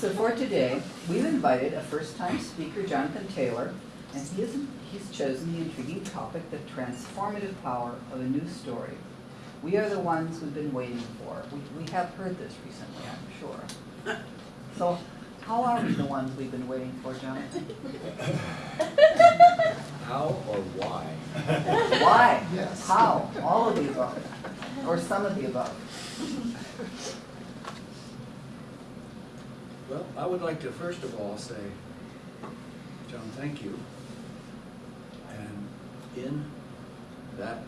So for today, we've invited a first-time speaker, Jonathan Taylor, and he is, he's chosen the intriguing topic, the transformative power of a new story. We are the ones we've been waiting for. We, we have heard this recently, I'm sure. So how are we the ones we've been waiting for, Jonathan? How or why? Why? Yes. How? All of the above, or some of the above. Well, I would like to first of all say, John, thank you. And in that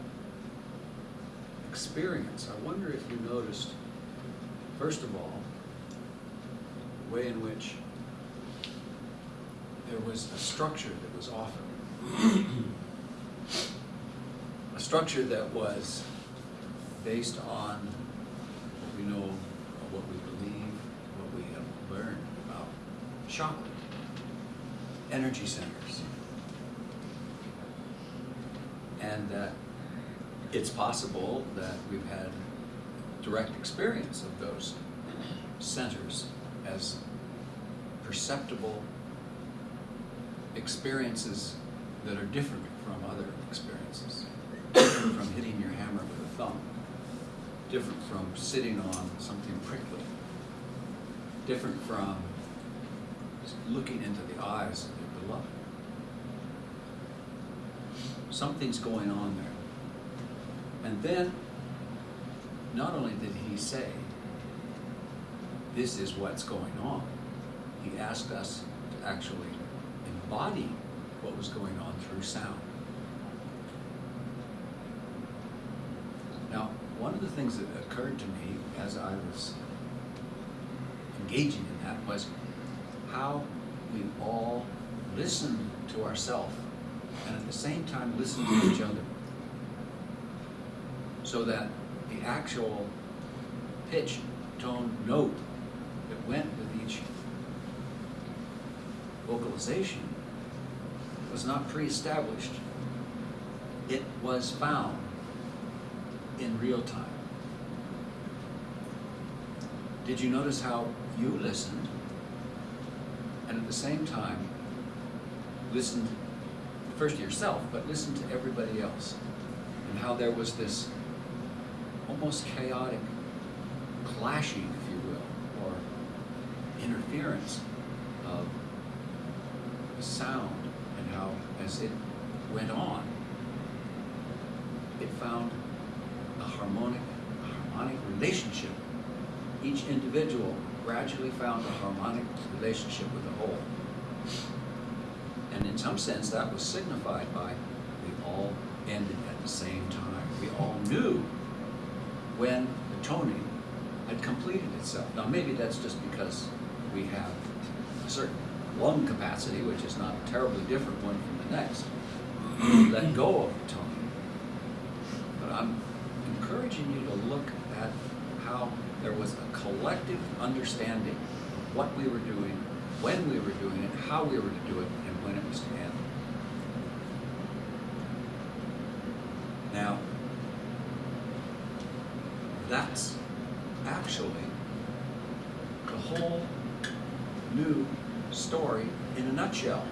experience, I wonder if you noticed, first of all, the way in which there was a structure that was offered. A structure that was based on what we know, or what we believe, what we have learned about chakra, energy centers. And that it's possible that we've had direct experience of those centers as perceptible experiences that are different from other experiences. Different from hitting your hammer with a thumb. Different from sitting on something prickly. Different from looking into the eyes of your beloved. Something's going on there. And then, not only did he say, this is what's going on, he asked us to actually embody what was going on through sound. Now, one of the things that occurred to me as I was engaging in that was how we all listen to ourselves and at the same time listen to each other. So that the actual pitch, tone, note that went with each vocalization was not pre-established. It was found in real time. Did you notice how you listened and at the same time listen first to yourself, but listen to everybody else? And how there was this almost chaotic clashing, if you will, or interference of sound and how as it went on, it found a harmonic, a harmonic relationship. Each individual gradually found a harmonic relationship with the whole. And in some sense, that was signified by we all ended at the same time. We all knew when the toning had completed itself. Now, maybe that's just because we have a certain lung capacity, which is not terribly different one from the next. Let go of the toning. But I'm encouraging you to look at how there was a collective understanding of what we were doing, when we were doing it, how we were to do it, and when it was to end. Now, that's actually the whole new story in a nutshell.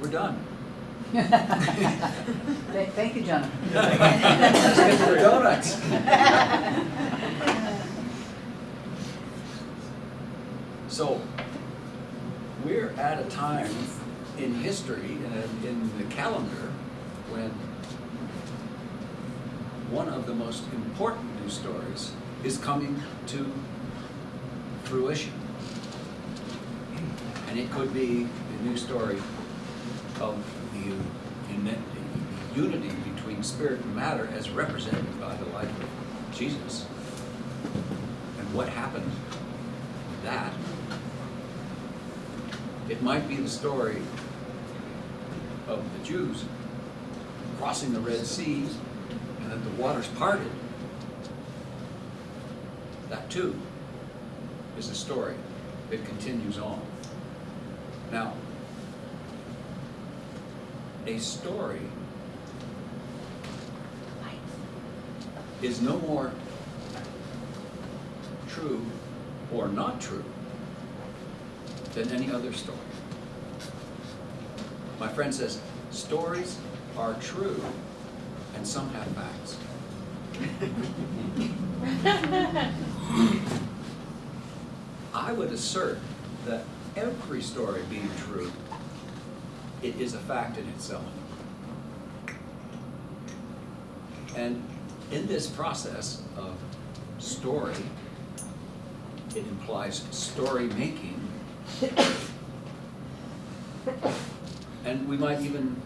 We're done. Thank thank you, John. Donuts. So, we're at a time in history, in, in the calendar, when one of the most important news stories is coming to fruition. And it could be the new story of the, the unity between spirit and matter as represented by the life of Jesus. And what happened with that. It might be the story of the Jews crossing the Red Sea and that the waters parted. That too is a story that continues on. Now, a story is no more true or not true than any other story. My friend says, stories are true and some have facts. I would assert that every story being true, it is a fact in itself. And in this process of story, it implies story making. And we might even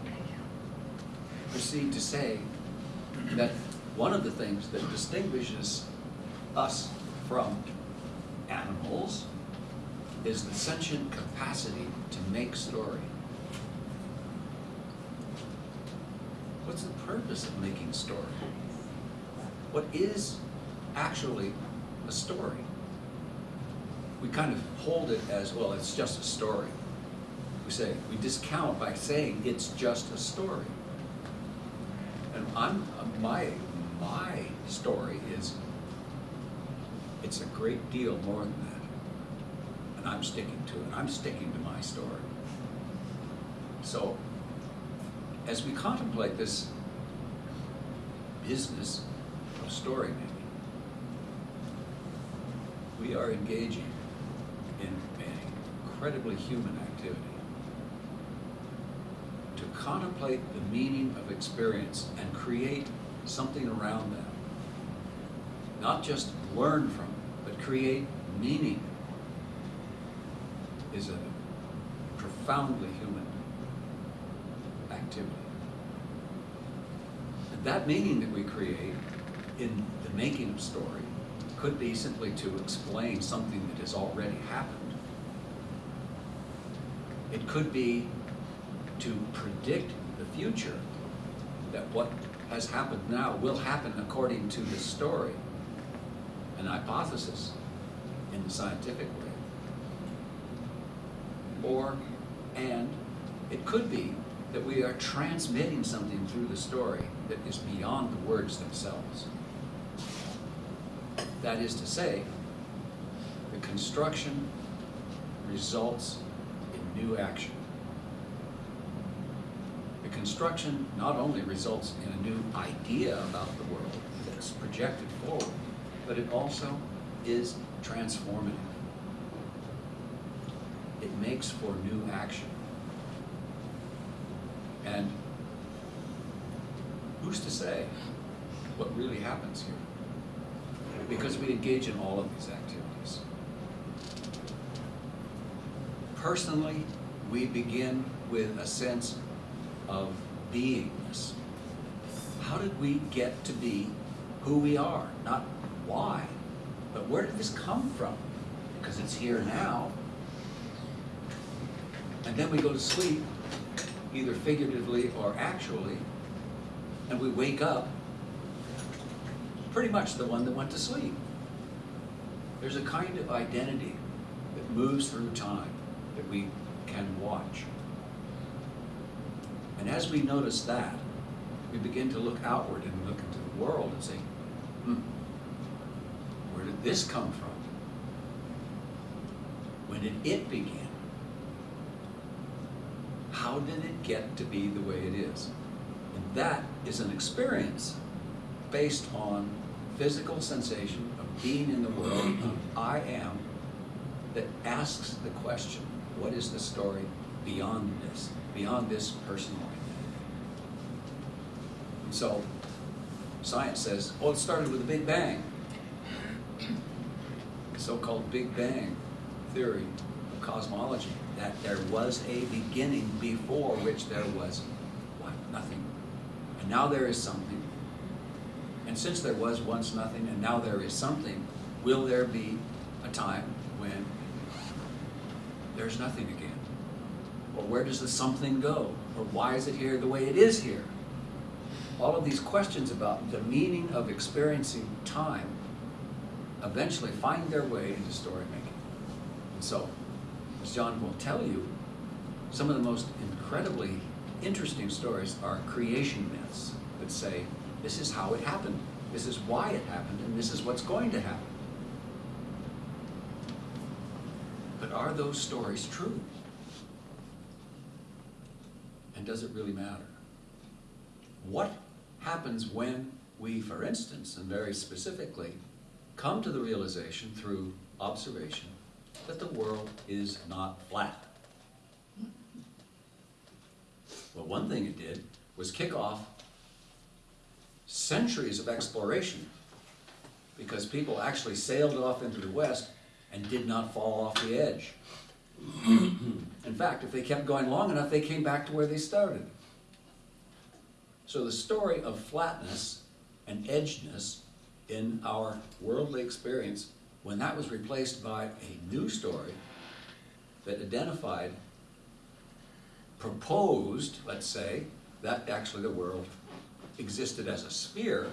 proceed to say that one of the things that distinguishes us from animals is the sentient capacity to make story. What's the purpose of making story? What is actually a story? We kind of hold it as, well, it's just a story. We say, we discount by saying it's just a story. And I'm, my, my story is, it's a great deal more than that. And I'm sticking to it. I'm sticking to my story. So, as we contemplate this business of story making, we are engaging incredibly human activity. To contemplate the meaning of experience and create something around that. Not just learn from it, but create meaning is a profoundly human activity. And that meaning that we create in the making of story could be simply to explain something that has already happened. It could be to predict the future, that what has happened now will happen according to this story, an hypothesis in the scientific way. Or, and it could be that we are transmitting something through the story that is beyond the words themselves. That is to say, the construction results new action. The construction not only results in a new idea about the world that's projected forward, but it also is transformative. It makes for new action. And who's to say what really happens here? Because we engage in all of these activities. Personally, we begin with a sense of beingness. How did we get to be who we are? Not why, but where did this come from? Because it's here now. And then we go to sleep, either figuratively or actually, and we wake up pretty much the one that went to sleep. There's a kind of identity that moves through time that we can watch. And as we notice that, we begin to look outward and look into the world and say, hmm, where did this come from? When did it begin? How did it get to be the way it is? And that is an experience based on physical sensation of being in the world of I am that asks the question, what is the story beyond this, beyond this personal identity? So science says, well, it started with a Big Bang. The so-called Big Bang theory of cosmology, that there was a beginning before which there was what? Nothing. And now there is something. And since there was once nothing and now there is something, will there be a time when there's nothing again? Or where does the something go? Or why is it here the way it is here? All of these questions about the meaning of experiencing time eventually find their way into story making. And so, as John will tell you, some of the most incredibly interesting stories are creation myths that say, this is how it happened, this is why it happened, and this is what's going to happen. But are those stories true? And does it really matter? What happens when we, for instance, and very specifically, come to the realization through observation that the world is not flat? Well, one thing it did was kick off centuries of exploration because people actually sailed off into the west and did not fall off the edge. In fact, if they kept going long enough, they came back to where they started. So the story of flatness and edgeness in our worldly experience, when that was replaced by a new story that identified, proposed, let's say, that actually the world existed as a sphere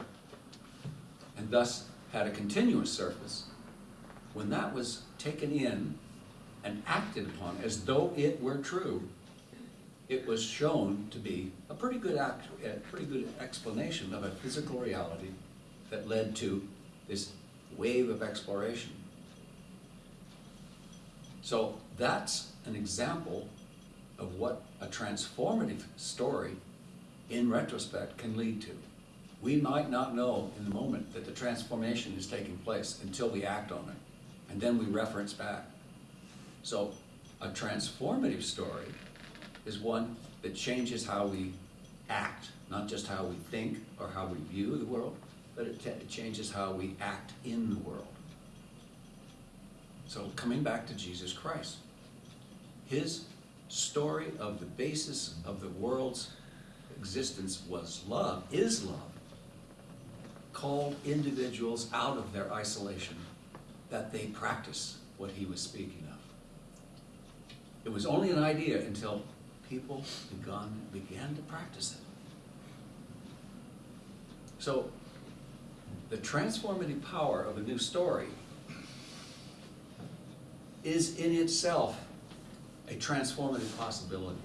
and thus had a continuous surface, when that was taken in and acted upon as though it were true, it was shown to be a pretty good act, a pretty good explanation of a physical reality that led to this wave of exploration. So that's an example of what a transformative story in retrospect can lead to. We might not know in the moment that the transformation is taking place until we act on it, and then we reference back. So a transformative story is one that changes how we act, not just how we think or how we view the world, but it, it changes how we act in the world. So coming back to Jesus Christ, his story of the basis of the world's existence was love, is love, called individuals out of their isolation that they practice what he was speaking of. It was only an idea until people begun, began to practice it. So, the transformative power of a new story is in itself a transformative possibility.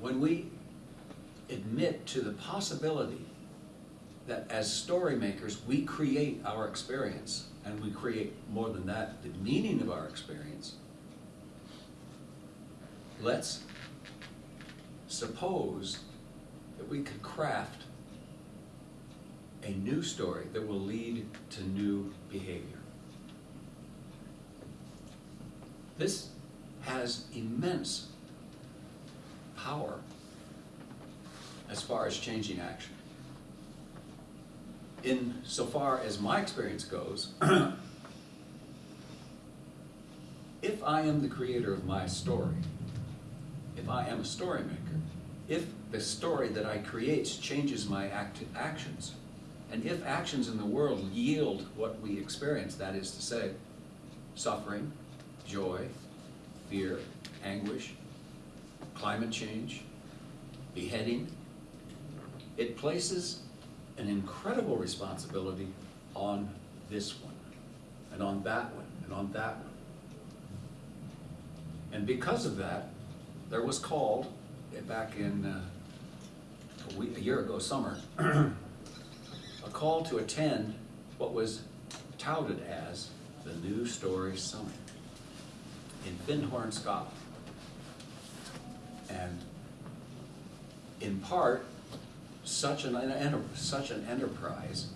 When we admit to the possibility that as story makers, we create our experience, and we create more than that, the meaning of our experience, let's suppose that we could craft a new story that will lead to new behavior. This has immense power as far as changing action. In so far as my experience goes, if I am the creator of my story, if I am a story maker, if the story that I create changes my act actions, and if actions in the world yield what we experience, that is to say, suffering, joy, fear, anguish, climate change, beheading, it places an incredible responsibility on this one, and on that one, and on that one. And because of that, there was called, eh, back in uh, a, week, a year ago summer, a call to attend what was touted as the New Story Summit in Findhorn, Scotland. And in part, such an, such an enterprise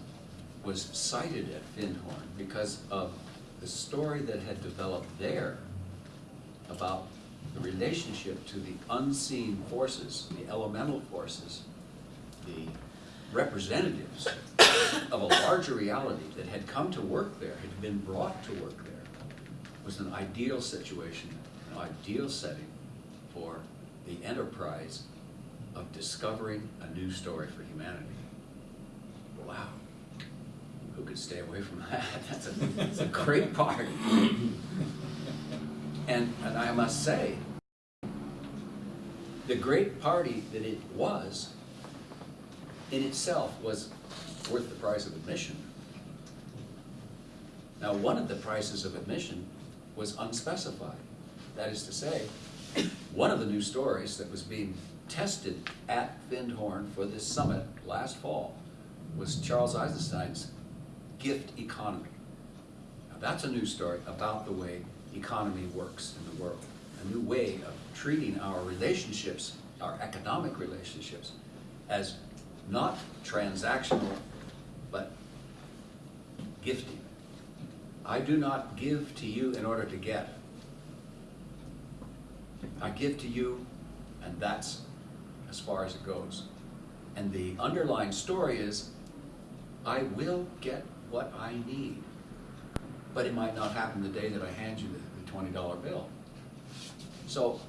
was cited at Findhorn because of the story that had developed there about the relationship to the unseen forces, the elemental forces, the representatives of a larger reality that had come to work there, had been brought to work there, was an ideal situation, an ideal setting for the enterprise of discovering a new story for humanity. Wow. Who could stay away from that? That's a, that's a great part. And, and I must say, the great party that it was, in itself, was worth the price of admission. Now, one of the prices of admission was unspecified. That is to say, one of the new stories that was being tested at Findhorn for this summit last fall was Charles Eisenstein's gift economy. Now, that's a new story about the way economy works in the world, a new way of treating our relationships, our economic relationships, as not transactional, but gifting. I do not give to you in order to get. I give to you, and that's as far as it goes. And the underlying story is, I will get what I need. But it might not happen the day that I hand you the, the twenty dollar bill. So,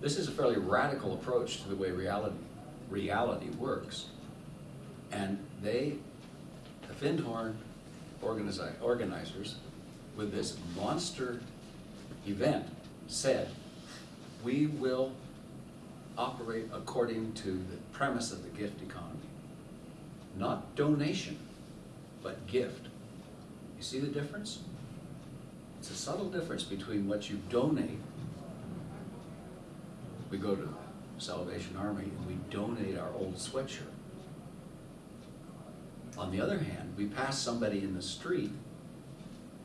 this is a fairly radical approach to the way reality, reality works. And they, the Findhorn organizi- organizers, with this monster event, said, we will operate according to the premise of the gift economy. Not donation, but gift. You see the difference? It's a subtle difference between what you donate. We go to Salvation Army and we donate our old sweatshirt. On the other hand, we pass somebody in the street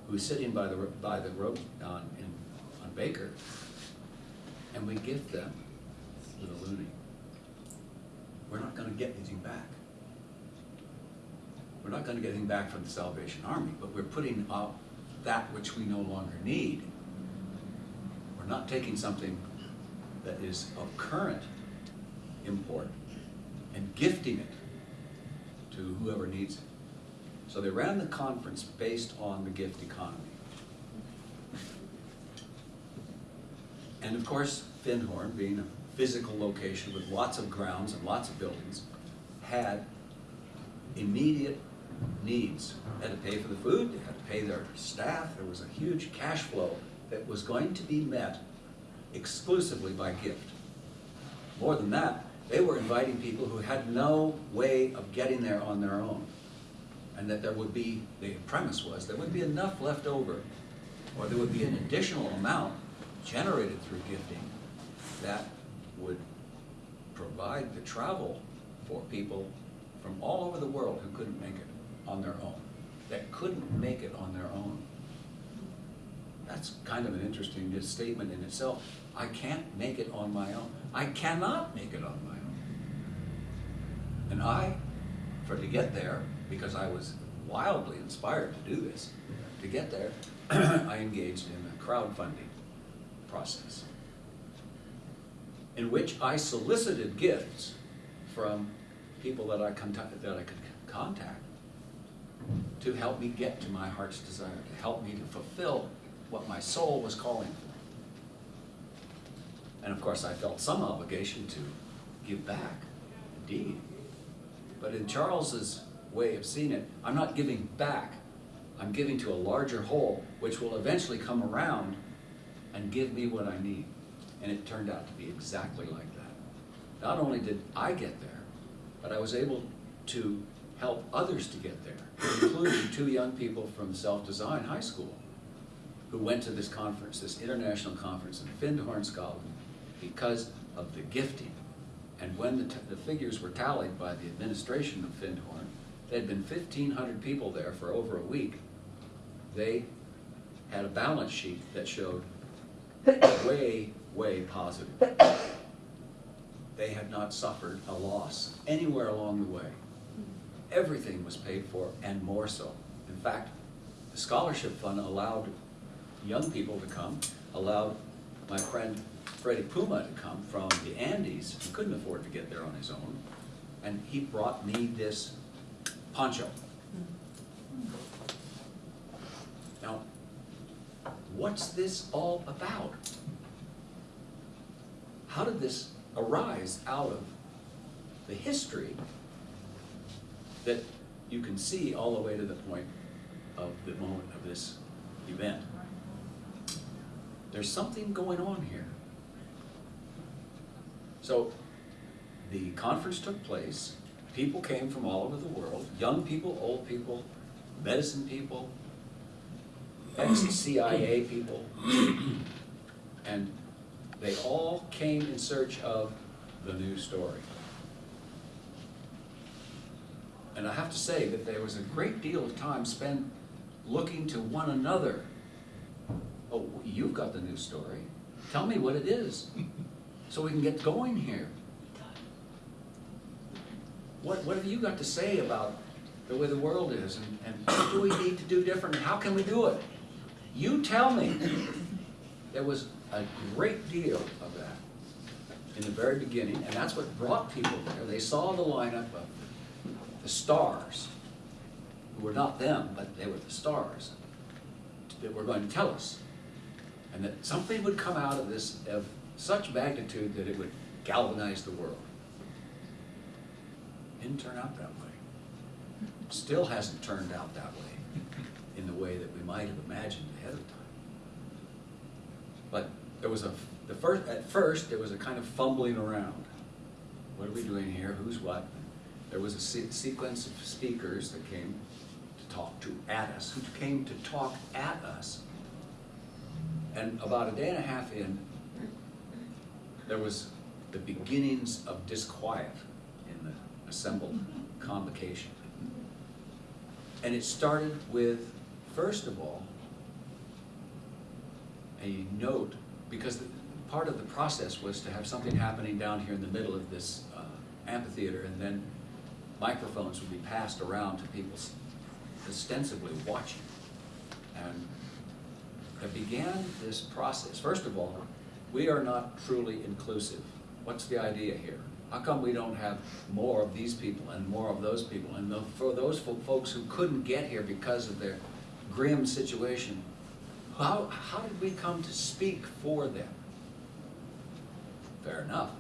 who's sitting by the, by the road on, in, on Baker, and we gift them a loonie. We're not gonna get anything back. We're not gonna get anything back from the Salvation Army, but we're putting up that which we no longer need. We're not taking something that is of current import and gifting it to whoever needs it. So they ran the conference based on the gift economy. And of course, Findhorn, being a physical location with lots of grounds and lots of buildings, had immediate needs. They had to pay for the food, they had to pay their staff, there was a huge cash flow that was going to be met exclusively by gift. More than that, they were inviting people who had no way of getting there on their own. And that there would be, the premise was, there would be enough left over, or there would be an additional amount generated through gifting that would provide the travel for people from all over the world who couldn't make it on their own, that couldn't make it on their own. That's kind of an interesting statement in itself. I can't make it on my own. I cannot make it on my own. And I, for to get there, because I was wildly inspired to do this, to get there, I engaged in a crowdfunding process in which I solicited gifts from people that I that I could contact to help me get to my heart's desire, to help me to fulfill what my soul was calling for. And of course, I felt some obligation to give back, indeed. But in Charles's way of seeing it, I'm not giving back. I'm giving to a larger whole, which will eventually come around and give me what I need. And it turned out to be exactly like that. Not only did I get there, but I was able to help others to get there, including two young people from Self-Design High School who went to this conference, this international conference in Findhorn, Scotland, because of the gifting. And when the, the figures were tallied by the administration of Findhorn, there had been fifteen hundred people there for over a week. They had a balance sheet that showed way, way positive. They had not suffered a loss anywhere along the way. Everything was paid for and more so. In fact, the scholarship fund allowed young people to come, allowed my friend Freddie Puma to come from the Andes, he couldn't afford to get there on his own, and he brought me this poncho. Now, what's this all about? How did this arise out of the history that you can see all the way to the point of the moment of this event? There's something going on here. So, the conference took place, people came from all over the world, young people, old people, medicine people, ex-CIA people, and they all came in search of the new story. And I have to say that there was a great deal of time spent looking to one another. Oh, you've got the new story. Tell me what it is, so we can get going here. What, what have you got to say about the way the world is, and, and what do we need to do different, how can we do it? You tell me. There was a great deal of that in the very beginning, and that's what brought people there. They saw the lineup of the stars, who were not them, but they were the stars, that were going to tell us. And that something would come out of this of such magnitude that it would galvanize the world. Didn't turn out that way. Still hasn't turned out that way, in the way that we might have imagined ahead of time. But there was a, the first, at first, there was a kind of fumbling around. What are we doing here? Who's what? There was a se- sequence of speakers that came to talk to at us, who came to talk at us. And about a day and a half in, there was the beginnings of disquiet in the assembled convocation. And it started with, first of all, a note, because the- part of the process was to have something happening down here in the middle of this uh, amphitheater, and then microphones would be passed around to people ostensibly watching. And it began this process. First of all, we are not truly inclusive. What's the idea here? How come we don't have more of these people and more of those people? And tho- for those folks who couldn't get here because of their grim situation, how, how did we come to speak for them? Fair enough.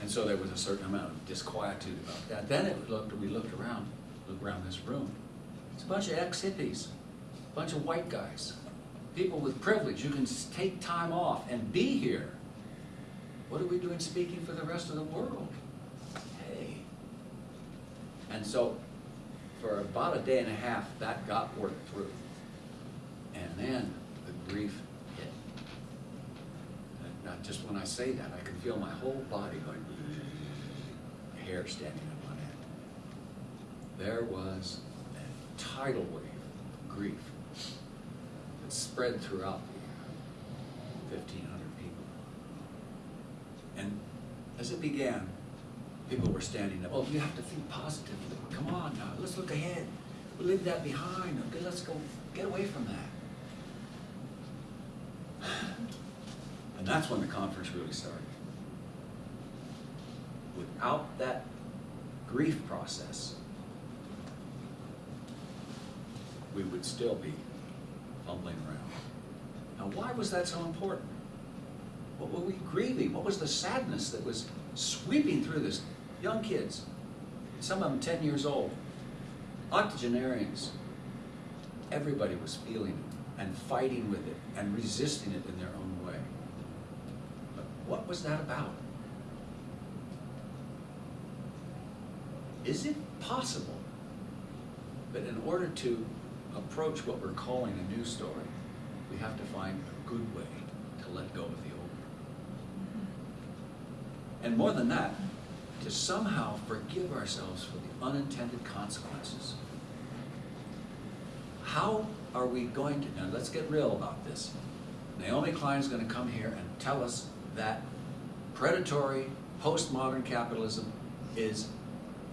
And so there was a certain amount of disquietude about that. Then it looked, we looked around, looked around this room. It's a bunch of ex-hippies, a bunch of white guys, people with privilege. You can take time off and be here. What are we doing speaking for the rest of the world? Hey. And so, for about a day and a half, that got worked through. And then the grief hit. Uh, not just when I say that, I can feel my whole body going, hair standing up on end. There was a tidal wave of grief that spread throughout the fifteen hundred people. And as it began, people were standing up, oh, you have to think positively, come on now, let's look ahead, we'll leave that behind, okay, let's go, get away from that. And that's when the conference really started. Without that grief process, we would still be fumbling around. Now, why was that so important? What were we grieving? What was the sadness that was sweeping through this? Young kids, some of them 10 years old, octogenarians. Everybody was feeling it and fighting with it and resisting it in their own way. But what was that about? Is it possible that in order to approach what we're calling a new story, we have to find a good way to let go of the old? Mm-hmm. And more than that, to somehow forgive ourselves for the unintended consequences. How are we going to, now let's get real about this. Naomi Klein is gonna come here and tell us that predatory, postmodern capitalism is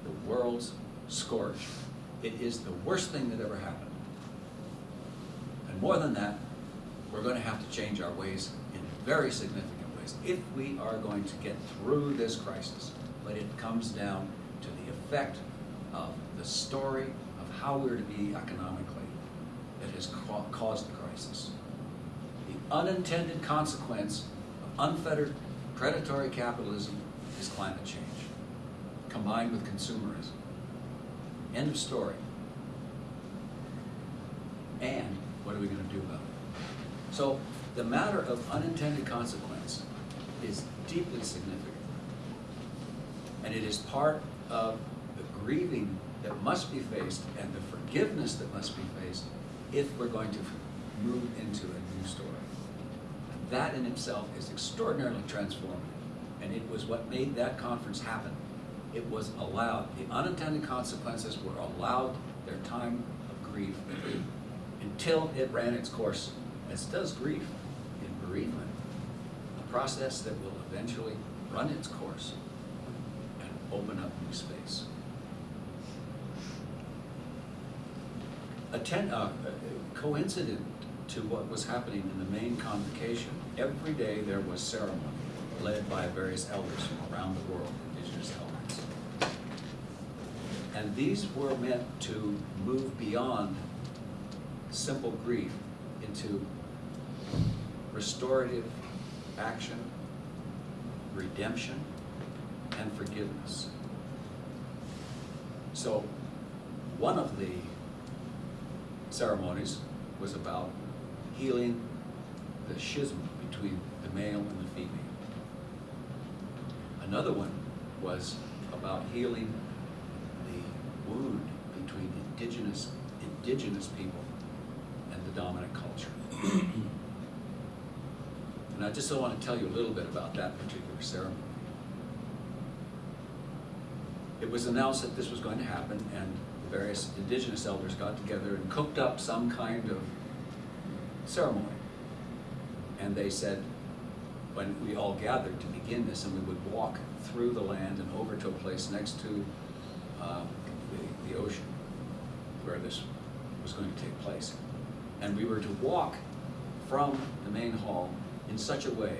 the world's scourge. It is the worst thing that ever happened. And more than that, we're gonna have to change our ways in very significant ways if we are going to get through this crisis. But it comes down to the effect of the story of how we're to be economically that has ca- caused the crisis. The unintended consequence of unfettered predatory capitalism is climate change, combined with consumerism. End of story. And what are we going to do about it? So the matter of unintended consequence is deeply significant. And it is part of the grieving that must be faced and the forgiveness that must be faced if we're going to move into a new story. That in itself is extraordinarily transformative. And it was what made that conference happen. It was allowed, the unintended consequences were allowed their time of grief until it ran its course as does grief in bereavement, a process that will eventually run its course and open up new space. Attend, uh, coincident to what was happening in the main convocation, every day there was ceremony led by various elders from around the world, indigenous elders. And these were meant to move beyond simple grief into restorative action, redemption, and forgiveness. So, one of the ceremonies was about healing the schism between the male and the female. Another one was about healing the wound between indigenous, indigenous people and the dominant culture. And I just want to tell you a little bit about that particular ceremony. It was announced that this was going to happen, and various indigenous elders got together and cooked up some kind of ceremony. And they said, when we all gathered to begin this, and we would walk through the land and over to a place next to um, the, the ocean where this was going to take place. And we were to walk from the main hall in such a way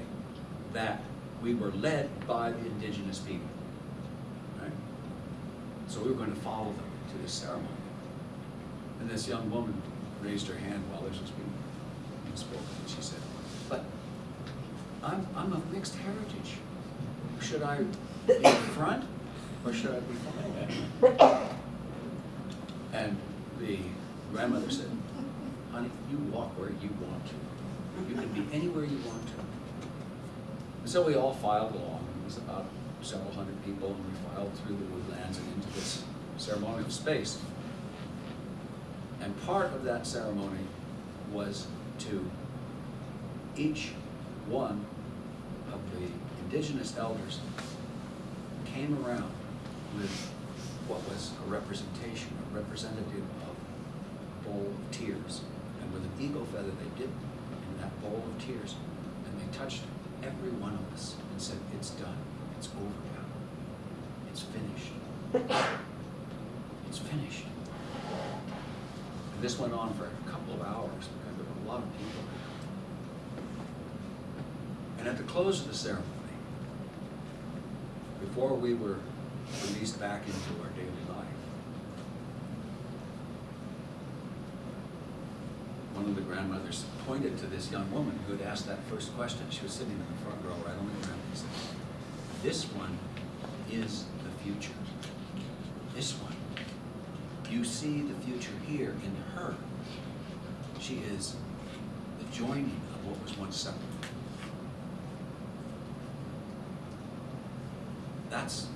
that we were led by the indigenous people. Right? So we were going to follow them to this ceremony. And this young woman raised her hand while this was being, spoken, and she said, but I'm, I'm of mixed heritage. Should I be in front or should I be behind? And the grandmother said, honey, you walk where you want to. You can be anywhere you want to. And so we all filed along. It was about several hundred people, and we filed through the woodlands and into this ceremonial space. And part of that ceremony was to each one of the indigenous elders came around with what was a representation, a representative of a bowl of tears. And with an eagle feather, they dipped in that bowl of tears, and they touched every one of us and said, it's done, it's over now, it's finished. Finished. And this went on for a couple of hours because there were a lot of people. And at the close of the ceremony, before we were released back into our daily life, one of the grandmothers pointed to this young woman who had asked that first question. She was sitting in the front row right on the ground this one is the future. This one. You see the future here in her. She is the joining of what was once separate. That's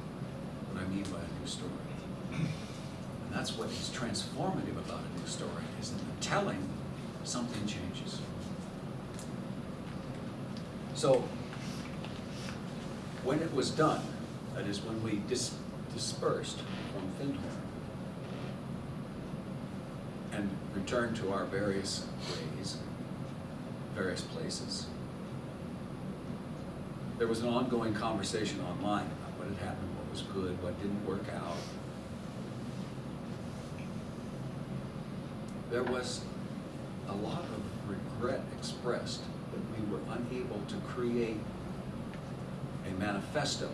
what I mean by a new story. And that's what is transformative about a new story, is in the telling, something changes. So, when it was done, that is when we dis- dispersed from Findhorn and to our various ways, various places, there was an ongoing conversation online about what had happened, what was good, what didn't work out. There was a lot of regret expressed that we were unable to create a manifesto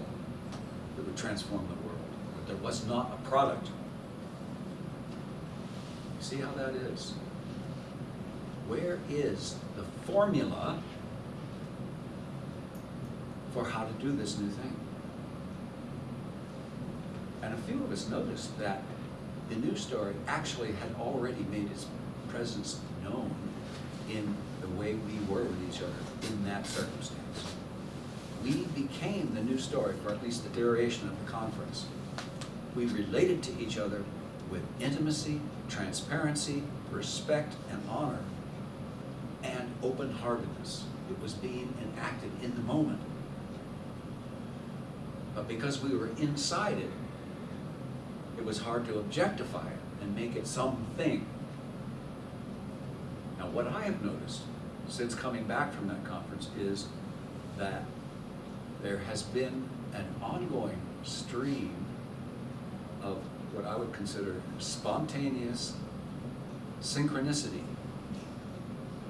that would transform the world, that there was not a product. See how that is? Where is the formula for how to do this new thing? And a few of us noticed that the new story actually had already made its presence known in the way we were with each other in that circumstance. We became the new story for at least the duration of the conference. We related to each other with intimacy, transparency, respect, and honor, and open-heartedness. It was being enacted in the moment. But because we were inside it, it was hard to objectify it and make it something. Now, what I have noticed since coming back from that conference is that there has been an ongoing stream of what I would consider spontaneous synchronicity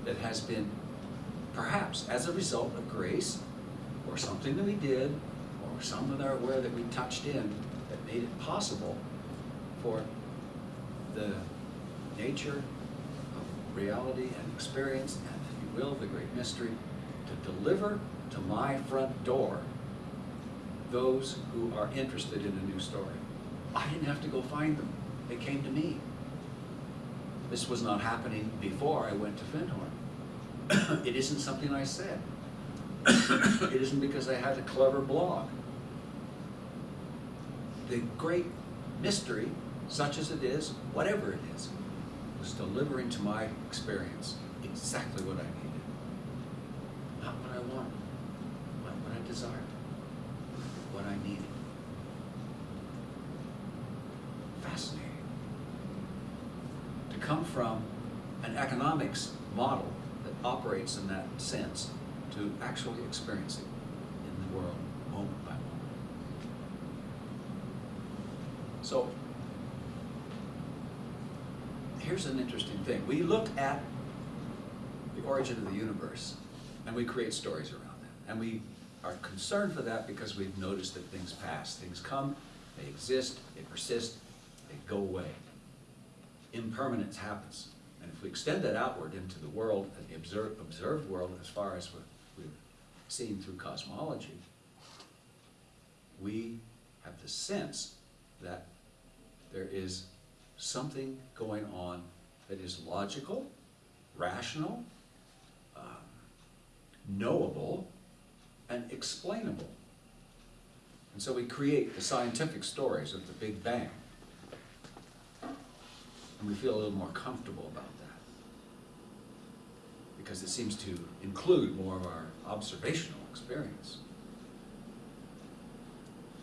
that has been perhaps as a result of grace or something that we did or someone that are aware that we touched in that made it possible for the nature of reality and experience and, if you will, the great mystery to deliver to my front door those who are interested in a new story. I didn't have to go find them. They came to me. This was not happening before I went to Findhorn. it isn't something I said. it isn't because I had a clever blog. The great mystery, such as it is, whatever it is, was delivering to my experience exactly what I needed. Not what I wanted, not what I desired, what I needed. Fascinating. To come from an economics model that operates in that sense to actually experiencing in the world moment by moment. So, here's an interesting thing. We look at the origin of the universe and we create stories around that. And we are concerned for that because we've noticed that things pass. Things come, they exist, they persist, they go away. Impermanence happens. And if we extend that outward into the world, the observed, observed world, as far as we've, we've seen through cosmology, we have the sense that there is something going on that is logical, rational, um, knowable, and explainable. And so we create the scientific stories of the Big Bang. And we feel a little more comfortable about that. Because it seems to include more of our observational experience.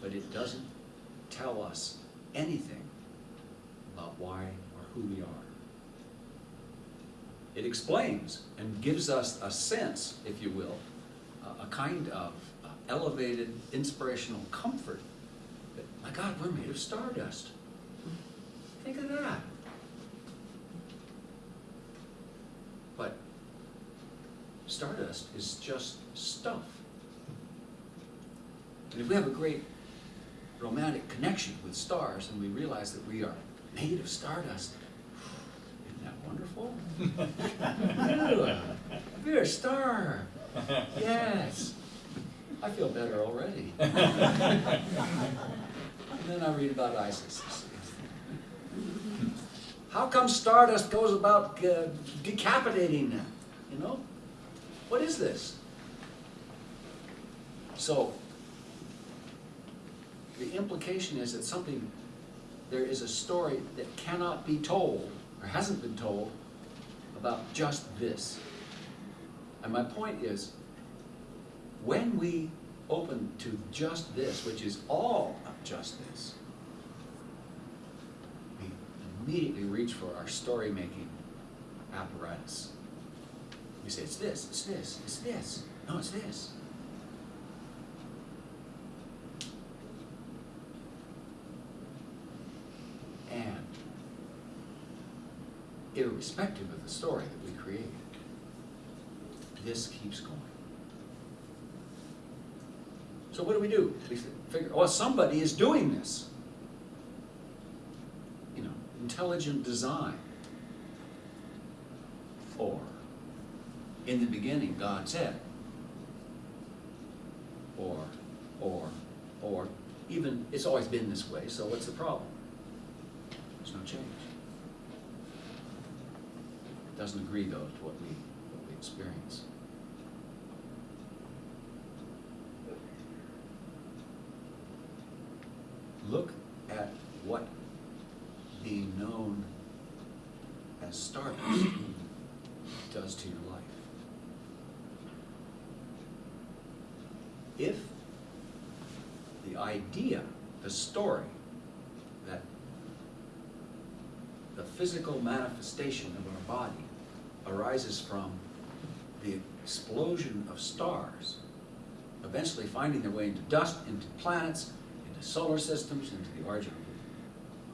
But it doesn't tell us anything about why or who we are. It explains and gives us a sense, if you will, a- kind of elevated inspirational comfort that, my God, we're made of stardust. Think of that. But stardust is just stuff. And if we have a great romantic connection with stars and we realize that we are made of stardust, isn't that wonderful? You're a star. Yes. I feel better already. and then I read about Isis. How come Stardust goes about uh, decapitating them? You know? What is this? So, the implication is that something, there is a story that cannot be told, or hasn't been told, about just this. And my point is, when we open to just this, which is all of just this, we immediately reach for our story-making apparatus. We say, it's this, it's this, it's this. No, it's this. And irrespective of the story that we created, this keeps going. So what do we do? We figure, oh, somebody is doing this. You know, intelligent design. Or, in the beginning, God said. Or, or, or, even, it's always been this way, so what's the problem? There's no change. It doesn't agree, though, to what we, what we experience. Look at what being known as stardust does to your life. If the idea, the story, that the physical manifestation of our body arises from the explosion of stars, eventually finding their way into dust, into planets, into solar systems, into the origin.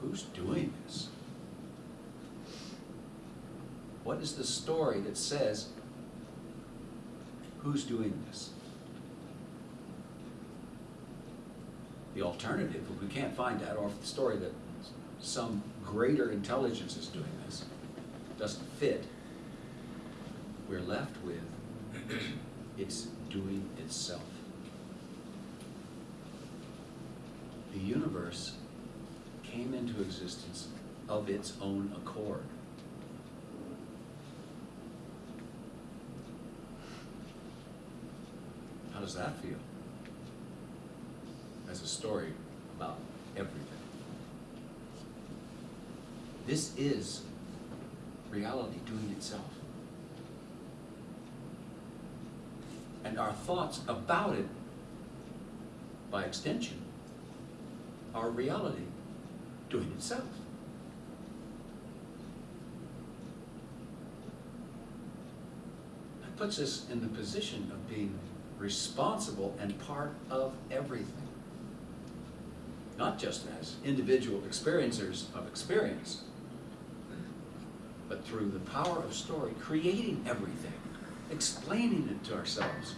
Who's doing this? What is the story that says who's doing this? Alternative, if we can't find that, or if the story that some greater intelligence is doing this doesn't fit, we're left with it's doing itself. The universe came into existence of its own accord. How does that feel? A story about everything. This is reality doing itself. And our thoughts about it, by extension, are reality doing itself. That puts us in the position of being responsible and part of everything. Not just as individual experiencers of experience, but through the power of story, creating everything, explaining it to ourselves,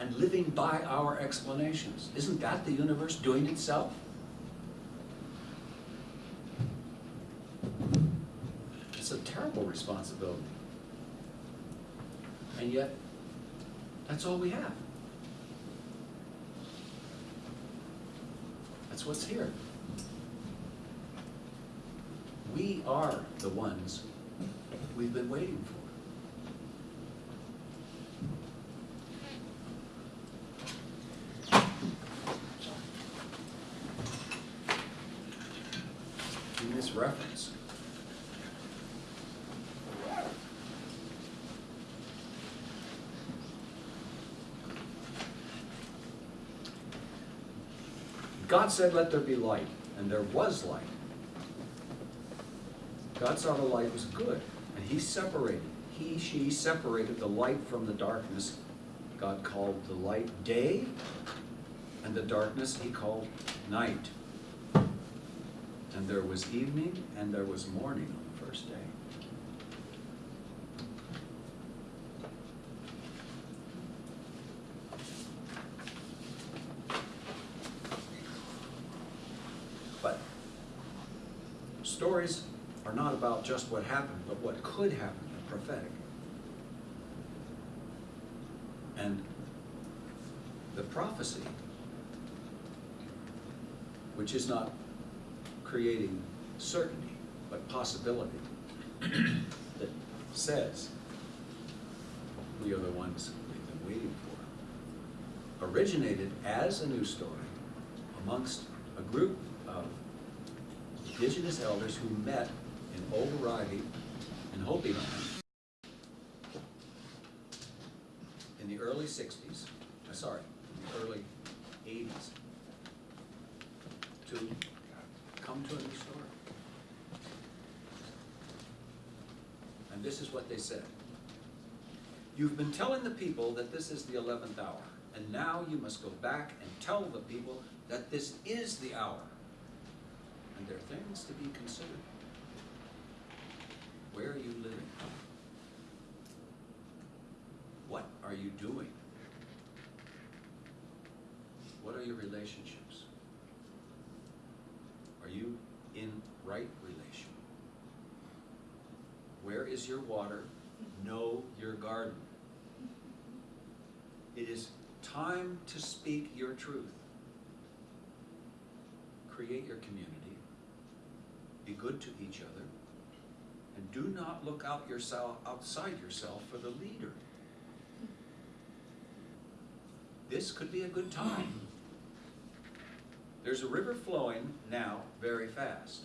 and living by our explanations. Isn't that the universe doing itself? It's a terrible responsibility. And yet, that's all we have. That's what's here. We are the ones we've been waiting for. In this reference, God said, let there be light, and there was light. God saw the light was good, and he separated, he, she separated the light from the darkness. God called the light day, and the darkness he called night. And there was evening, and there was morning on the first day. But stories are not about just what happened, but what could happen, prophetic. And the prophecy, which is not creating certainty, but possibility, that says we are the ones we've been waiting for, originated as a new story amongst a group of indigenous elders who met in Oraibi in Hopi land in the early sixties, uh, sorry, in the early eighties, to come to a new story. And this is what they said. You've been telling the people that this is the eleventh hour, and now you must go back and tell the people that this is the hour. And there are things to be considered. Where are you living? What are you doing? What are your relationships? Are you in right relation? Where is your water? Know your garden. It is time to speak your truth. Create your community. Be good to each other. And do not look out yourself, outside yourself for the leader. This could be a good time. There's a river flowing now very fast.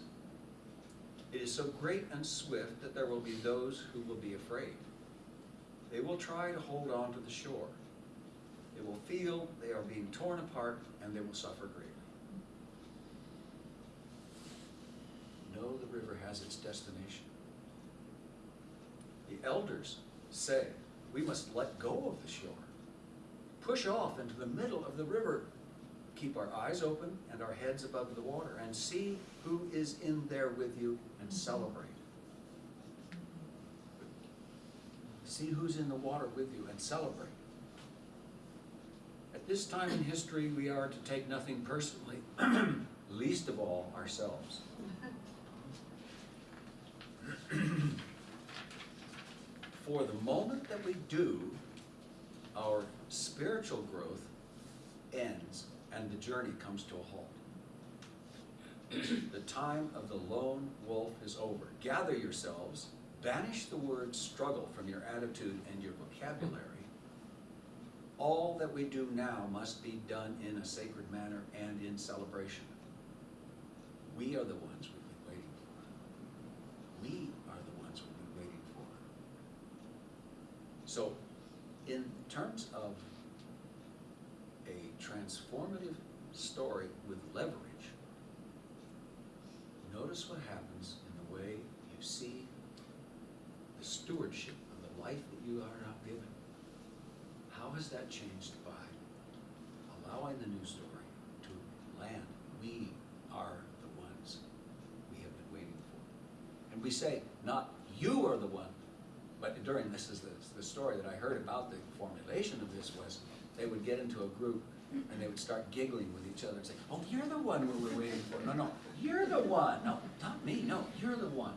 It is so great and swift that there will be those who will be afraid. They will try to hold on to the shore. They will feel they are being torn apart and they will suffer greatly. Know the river has its destination. The elders say We must let go of the shore. Push off into the middle of the river. Keep our eyes open and our heads above the water and see who is in there with you and celebrate. See who's in the water with you and celebrate. At this time in history, we are to take nothing personally, least of all ourselves. For the moment that we do, our spiritual growth ends and the journey comes to a halt. the time of the lone wolf is over. Gather yourselves, banish the word struggle from your attitude and your vocabulary. All that we do now must be done in a sacred manner and in celebration. We are the ones we've been waiting for. We are the ones we've been waiting for. So, in terms of a transformative story with leverage, notice what happens in the way you see the stewardship of the life that you are now given. How has that changed by allowing the new story to land? We are the ones we have been waiting for. And we say, not you are the one, but during this is the, the story that I heard about the formulation of this was they would get into a group and they would start giggling with each other and say, oh, you're the one we were waiting for. No, no, you're the one. No, not me. No, you're the one.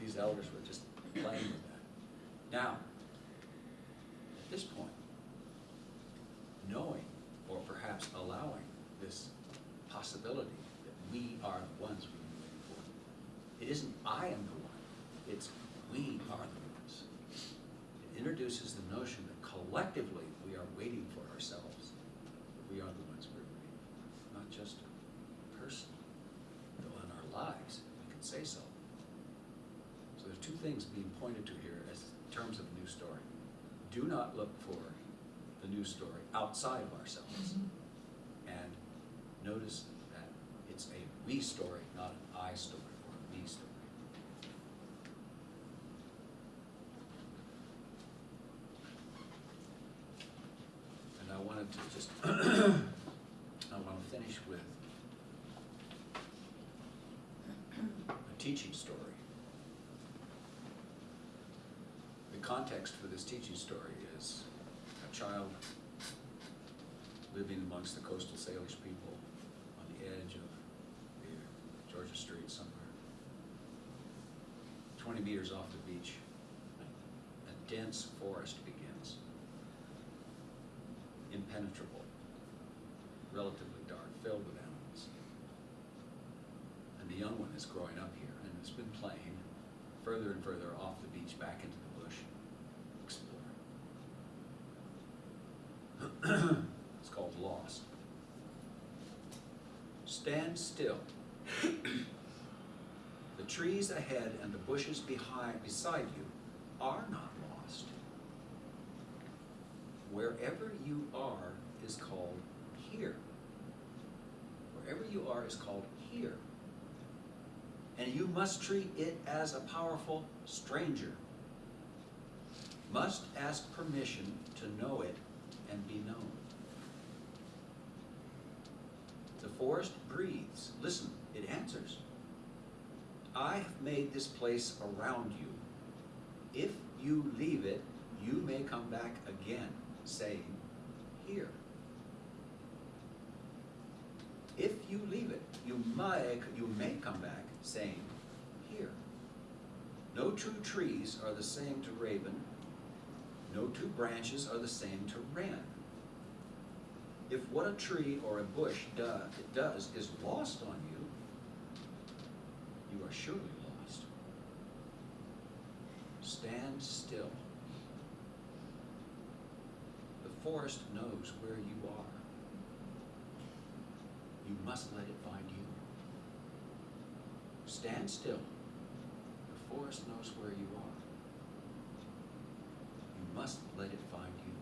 These elders were just playing with that. Now, at this point, knowing or perhaps allowing this possibility that we are the ones we've been waiting for, it isn't I am the one, it's we are the ones. It introduces the notion that collectively we are waiting for ourselves. We are the ones we're waiting for, not just personally, though in our lives we can say so. So there's two things being pointed to here as terms of new story. Do not look for the new story outside of ourselves. Mm-hmm. And notice that it's a we story, not an I story or a me story. And I wanted to just, I want to finish with a teaching story. The context for this teaching story is a child living amongst the coastal Salish people on the edge of Georgia Strait somewhere. Twenty meters off the beach, a dense forest begins. Impenetrable, relatively dark, filled with animals. And the young one is growing up here and has been playing further and further off the beach back into the bush, exploring. it's called Lost. Stand still. the trees ahead and the bushes behind beside you are not. Wherever you are is called here. Wherever you are is called here. And you must treat it as a powerful stranger. Must ask permission to know it and be known. The forest breathes. Listen, it answers. I have made this place around you. If you leave it, you may come back again, saying, Here. If you leave it, you may, you may come back, saying, Here. No two trees are the same to raven, no two branches are the same to wren. If what a tree or a bush do, does is lost on you, you are surely lost. Stand still. The forest knows where you are. You must let it find you. Stand still. The forest knows where you are. You must let it find you.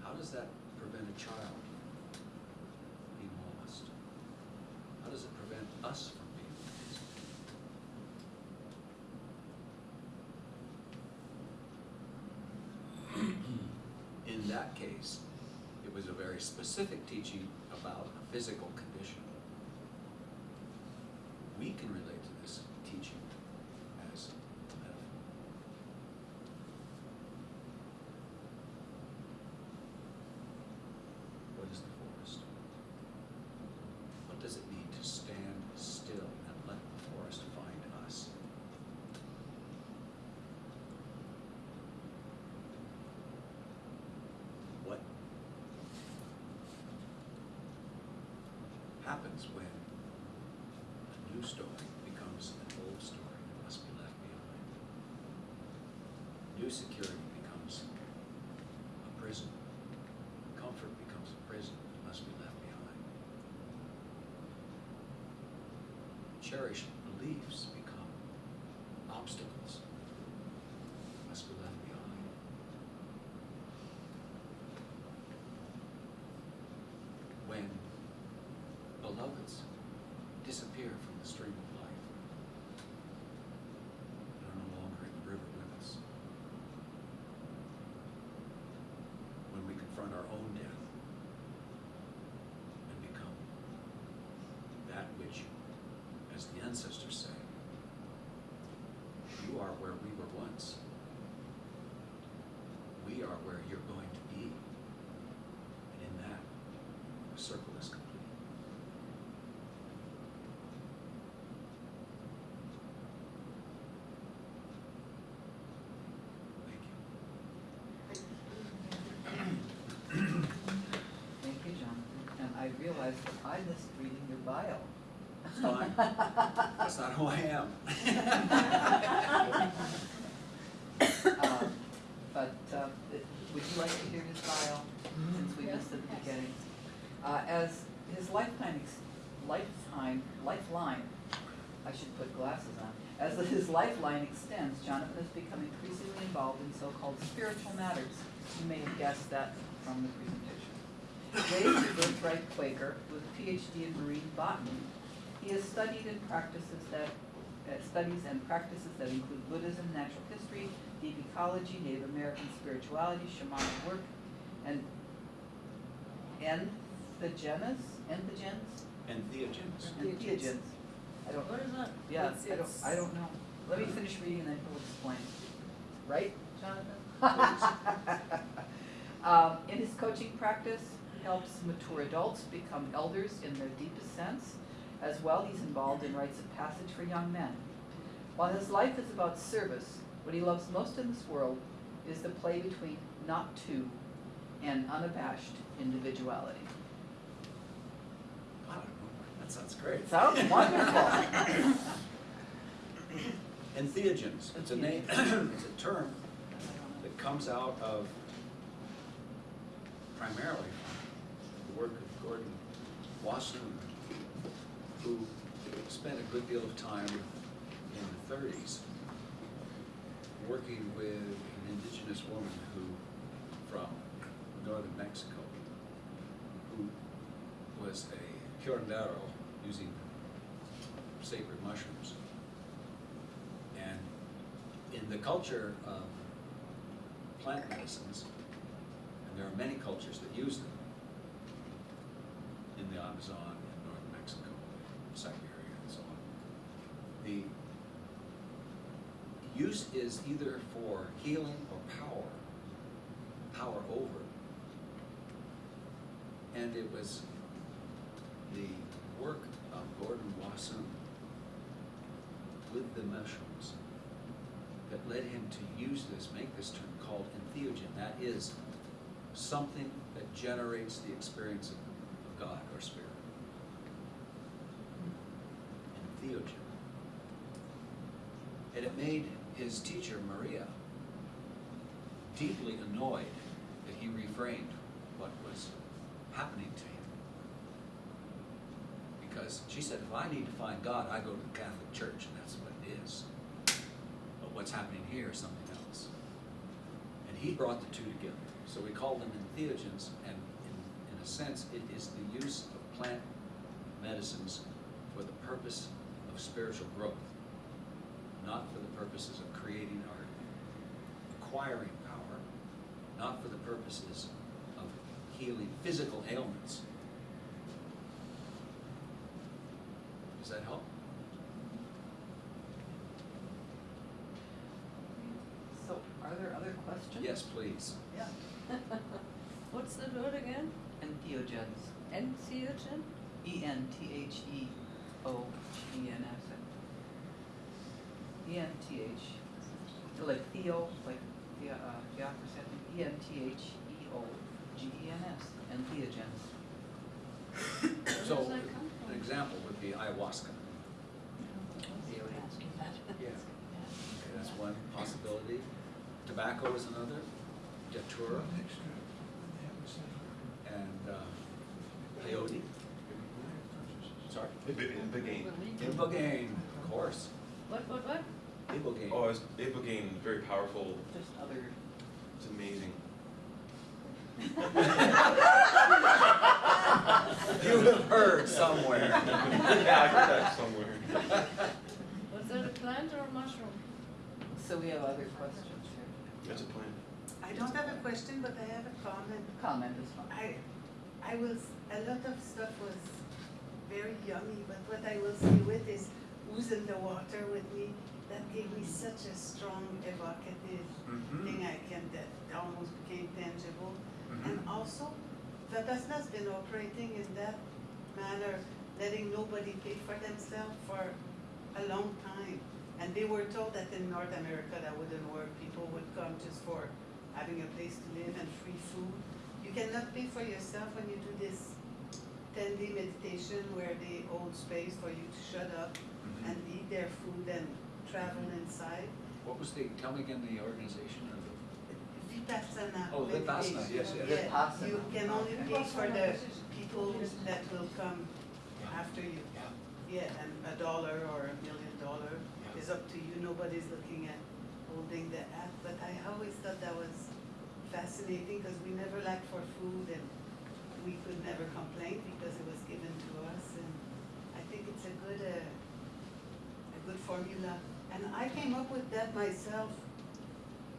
How does that prevent a child being lost? How does it prevent us from being lost? That case, it was a very specific teaching about a physical condition. We can relate to this teaching as a metaphor. What is the forest? What does it mean to stand still and let the forest find us? What happens when a new story becomes an old story that must be left behind? New security becomes a prison. Comfort becomes a prison that must be left behind. Cherished beliefs become obstacles that must be left behind. When beloveds disappear from the stream of life, and are no longer in the river with us. When we confront our own death and become that which, as the ancestors say, you are where we were once. We are where you're going to be. And in that, the circle is complete. Thank you. Thank you, Jonathan. And I realized that I missed reading your bio. It's fine. That's not who I am. Uh, But uh, it- would you like to hear his bio, since we missed it at the Yes. beginning? Uh, As his lifetime, ex- lifetime, lifeline, I should put glasses on. As his lifeline extends, Jonathan has become increasingly involved in so-called spiritual matters. You may have guessed that from the presentation. Raised a birthright Quaker with a PhD in marine botany, he has studied and practices that, uh, studies and practices that include Buddhism, natural history, deep ecology, Native American spirituality, shamanic work, and entheogens, entheogens, Entheogens. entheogens. I don't, What is that? yeah, It's- I don't, I don't know. Let me finish reading and then he'll explain. Right, Jonathan? Um, in his coaching practice, he helps mature adults become elders in their deepest sense. As well, he's involved in rites of passage for young men. While his life is about service, what he loves most in this world is the play between not to and unabashed individuality. I. That sounds great. Sounds wonderful. Entheogens, it's a name, it's a term that comes out of primarily the work of Gordon Wasson, who spent a good deal of time in the thirties working with an indigenous woman who, from northern Mexico, who was a curandero using sacred mushrooms. And in the culture of plant medicines, and there are many cultures that use them, in the Amazon, in northern Mexico, Siberia, and so on, the use is either for healing or power, power over. And it was the work of Gordon Wasson with the mushrooms that led him to use this, make this term called entheogen. That is something that generates the experience of, God or spirit. Entheogen. And it made his teacher, Maria, deeply annoyed that he refrained what was happening to him. Because she said, if I need to find God, I go to the Catholic Church, and that's what it is. But what's happening here is something else. And he brought the two together. So we call them entheogens, and in, in a sense, it is the use of plant medicines for the purpose of spiritual growth, not for the purposes of creating or acquiring power, not for the purposes of healing physical ailments. Does that help? So are there other questions? Yes, please. Yeah. What's the word again? Entheogens. Entheogen? E N T H E O G E N S. E N T H, like Theo, like the, uh, theocracy, I think, E N T H E O G E N S, entheogens. Where So, does that come from? an example would be ayahuasca. Yeah. Okay, that's one possibility. Tobacco is another, datura, and uh, peyote. Sorry? Ibogaine. Ibogaine, of course. What, what, what? Ibogaine. Oh, it's Ibogaine, very powerful. Just other, It's amazing. You have heard somewhere. yeah, I heard that somewhere. Was that a plant or a mushroom? so we have other questions here. That's a plant. I don't have a question, but I have a comment. Comment is fine. I, I was, a lot of stuff was very yummy, but what I will say with is who's in the water with me, that gave me such a strong evocative Mhm. thing I can, that almost became tangible. Mhm. And also, Vipassana's been operating in that manner, letting nobody pay for themselves for a long time. And they were told that in North America that wouldn't work, people would come just for having a place to live and free food. You cannot pay for yourself when you do this ten-day meditation where they hold space for you to shut up Mhm. and eat their food and travel inside. What was the, tell me again the organization or the? Vipassana. Oh, Vipassana, meditation. yes, yes. Yeah, Vipassana. you can only pay for the people that will come after you. Yeah. Yeah, and a dollar or a million dollar Yeah. is up to you, nobody's looking at holding the app, but I always thought that was fascinating, because we never lacked for food, and we could never complain because it was given to us, and I think it's a good, uh, a good formula. And I came up with that myself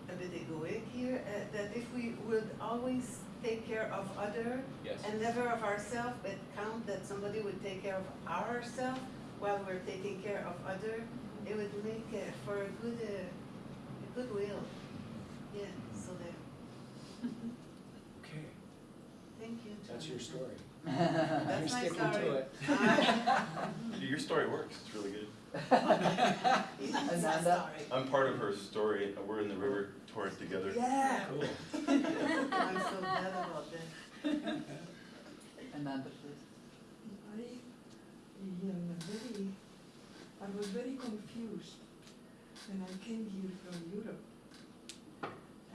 a bit egoic here, uh, that if we would always take care of other Yes. and never of ourselves, but count that somebody would take care of ourselves while we're taking care of other, it would make uh, for a good, uh, a goodwill. Yeah, so there, Okay, thank you. that's your story. That's You're my sticking to it. Your story works. It's really good. It's my Ananda? I'm part of her story. We're in the river torrent together. Yeah, Cool. I'm so glad about that. Ananda, please. I am very, I was very confused when I came here from Europe.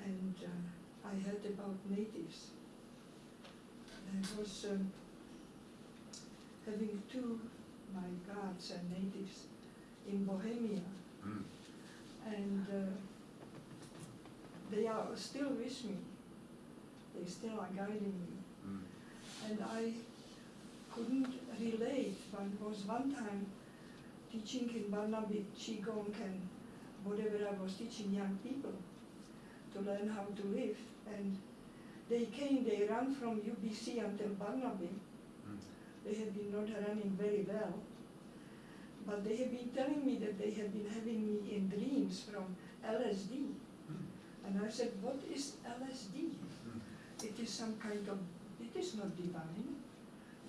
And uh, I heard about natives. I was um, having two, my guards and natives in Bohemia. Mm. And uh, they are still with me. They still are guiding me. Mm. And I couldn't relate, but was one time teaching in Burnaby Qigong and whatever I was teaching young people to learn how to live. And they came, they ran from UBC until Burnaby. Mm. They had been not running very well. But they have been telling me that they have been having me in dreams from LSD. And I said, what is LSD? It is some kind of, it is not divine.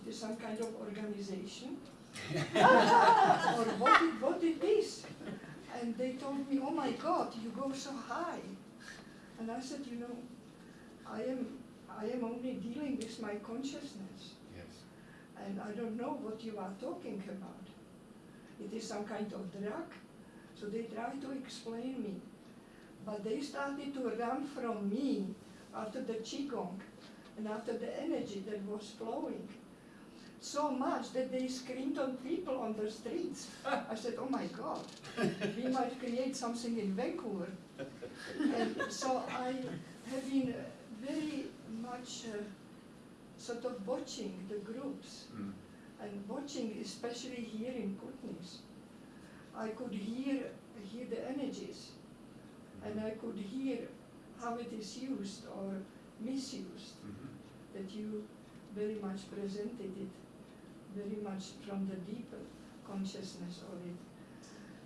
It is some kind of organization. or what it, what it is. And they told me, oh my God, you go so high. And I said, you know, I am, I am only dealing with my consciousness. Yes. And I don't know what you are talking about. It is some kind of drug. So they tried to explain me. But they started to run from me after the Qigong and after the energy that was flowing. So much that they screamed on people on the streets. I said, oh my God, we might create something in Vancouver. And so I have been uh, very much uh, sort of watching the groups Mm. And watching, especially here in Kootenays, I could hear, hear the energies and I could hear how it is used or misused. Mhm. that you very much presented it, very much from the deeper consciousness of it.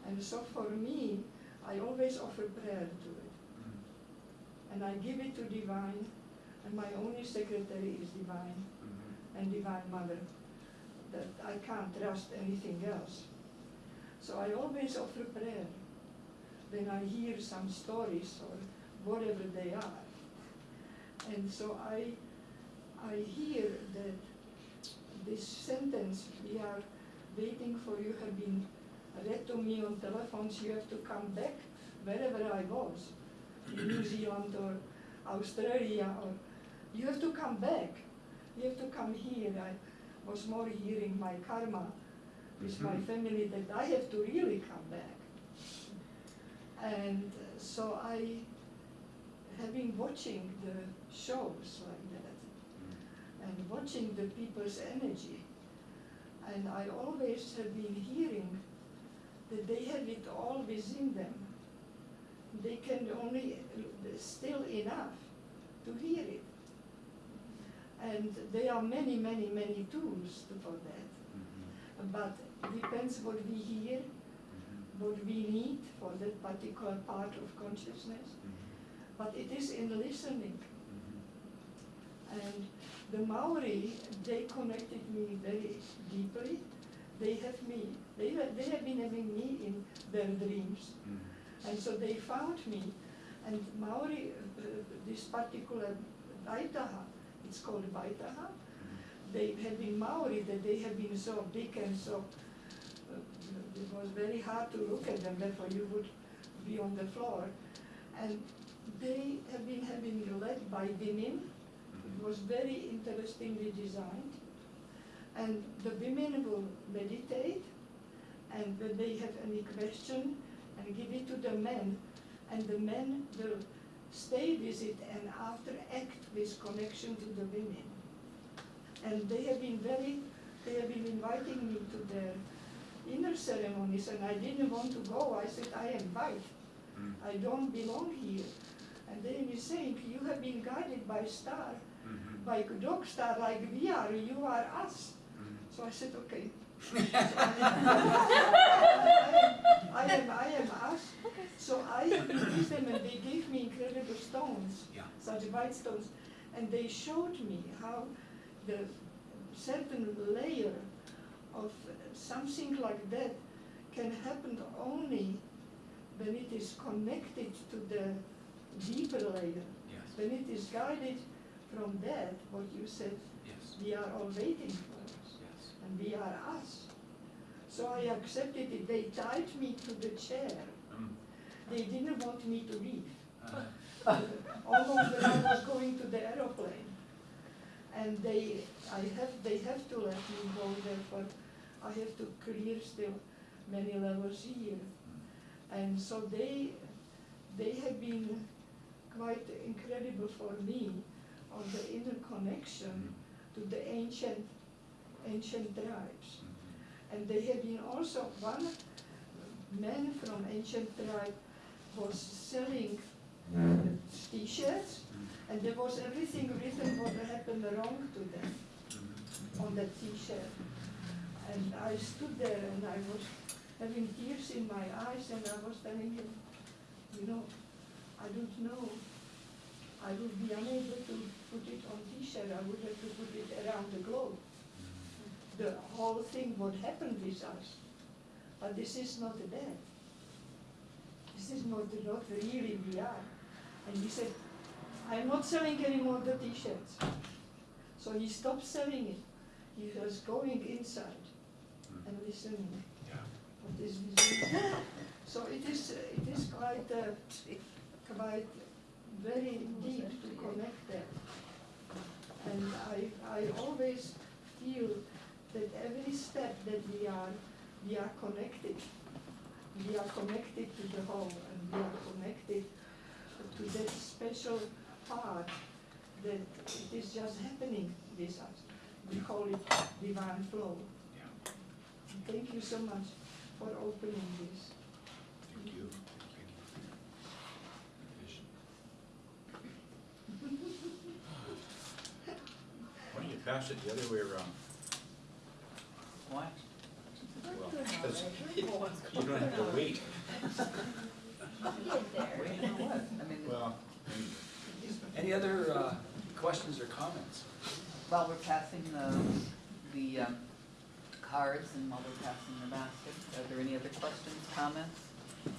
And so for me, I always offer prayer to it. And I give it to divine, and my only secretary is divine and divine mother. That I can't trust anything else. So I always offer prayer when I hear some stories or whatever they are. And so I, I hear that this sentence, we are waiting for you, have been read to me on telephones, you have to come back wherever I was, New Zealand or Australia, or you have to come back. You have to come here. I was more hearing my karma with my Mhm. family that I have to really come back. And uh, so I have been watching the shows like that and watching the people's energy. And I always have been hearing that they have it all within them. They can only still enough to hear it. And there are many, many, many tools for that. Mm-hmm. But depends what we hear, mm-hmm. what we need for that particular part of consciousness. Mm-hmm. But it is in listening. And the Maori, they connected me very deeply. They have me, they, they have been having me in their dreams. And so they found me. And Maori, uh, this particular Vaitaha, it's called Vaitaha, they have been Maori, that they have been so big and so, uh, it was very hard to look at them, therefore you would be on the floor. And they have been having led by women, it was very interestingly designed. And the women will meditate, and when they have any question, and give it to the men, and the men will stay with it and after act with connection to the women. And they have been very, they have been inviting me to their inner ceremonies, and I didn't want to go. I said, I am white. Mm-hmm. I don't belong here. And they were saying, you have been guided by star, mm-hmm. by dog star like we are, you are us. Mm-hmm. So I said, okay. I am, I am us. So I with them and they gave me incredible stones, Yeah. such white stones. And they showed me how the certain layer of something like that can happen only when it is connected to the deeper layer. Yes, When it is guided from that, what you said, yes, we are all waiting for us, yes. And we are us. So I accepted it. They tied me to the chair. Mm. They didn't want me to leave. Uh, Almost when I was going to the aeroplane. And they, I have, they have to let me go there, but I have to clear still many levels here. And so they, they have been quite incredible for me on the inner connection to the ancient, ancient tribes. And they have been also, one man from ancient tribe was selling t-shirts, and there was everything written what happened wrong to them on that t-shirt. And I stood there and I was having tears in my eyes and I was telling him, you know, I don't know. I would be unable to put it on t-shirt, I would have to put it around the globe. The whole thing would happen with us. But this is not that. This is not, not really we are. And he said, I'm not selling any more the t-shirts. So he stopped selling it. He was going inside and listening what is within. So it is, it is quite, uh, quite very deep to connect there. And I, I always feel that every step that we are, we are connected. We are connected to the whole and we are connected to that special part that it is just happening with us. We call it divine flow. Yeah, Thank you so much for opening this. thank you. Thank you. Vision. pass it the other way around. Why? Well, 'cause you don't have to wait. Wait, for what? I mean, Well, Any other uh, questions or comments? while we're passing the, the um, cards and while we're passing the basket, are there any other questions, comments? I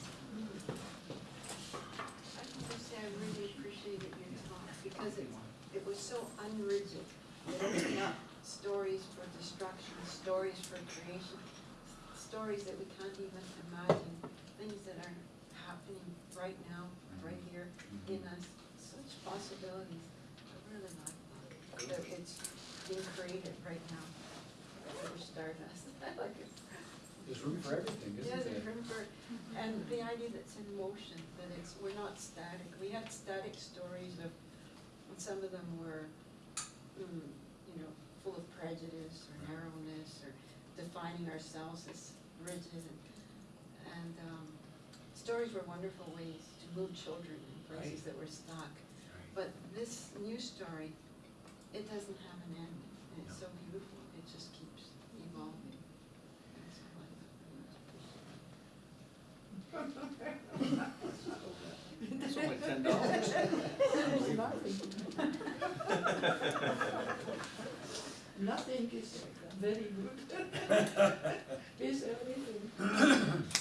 can just say I really appreciated your talk because it, it was so unrigid. It opened up stories for destruction, stories for creation, stories that we can't even imagine, things that are happening right now, right here in us, such possibilities. I really like that, that it's being created right now. We're stardust. I like it. There's room for everything, isn't there's there? room for, and the idea that's in motion, that it's, we're not static. We had static stories of, and some of them were, mm, full of prejudice or narrowness or defining ourselves as rigid and, and, um, stories were wonderful ways to move children in places Right. that were stuck. Right. But this new story, it doesn't have an end, and it's No. so beautiful, it just keeps evolving. And so I appreciate it. It's only ten dollars. nothing is very good. is everything.